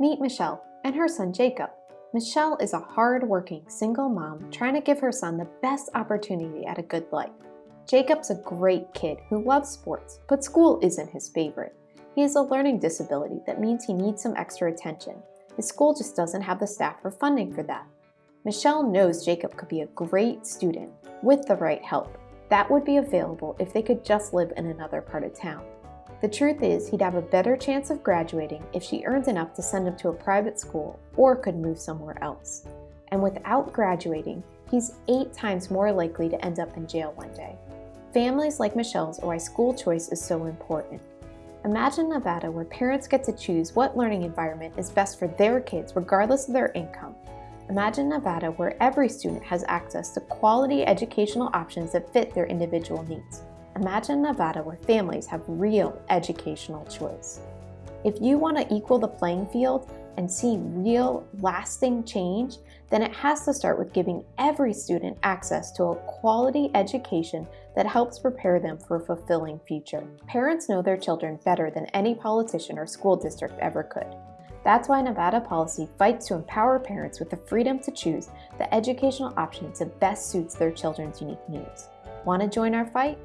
Meet Michelle and her son Jacob. Michelle is a hard-working single mom trying to give her son the best opportunity at a good life. Jacob's a great kid who loves sports, but school isn't his favorite. He has a learning disability that means he needs some extra attention. His school just doesn't have the staff or funding for that. Michelle knows Jacob could be a great student with the right help. That would be available if they could just live in another part of town. The truth is, he'd have a better chance of graduating if she earned enough to send him to a private school or could move somewhere else. And without graduating, he's eight times more likely to end up in jail one day. Families like Michelle's are why school choice is so important. Imagine Nevada where parents get to choose what learning environment is best for their kids regardless of their income. Imagine Nevada where every student has access to quality educational options that fit their individual needs. Imagine Nevada where families have real educational choice. If you want to equal the playing field and see real, lasting change, then it has to start with giving every student access to a quality education that helps prepare them for a fulfilling future. Parents know their children better than any politician or school district ever could. That's why Nevada policy fights to empower parents with the freedom to choose the educational options that best suits their children's unique needs. Want to join our fight?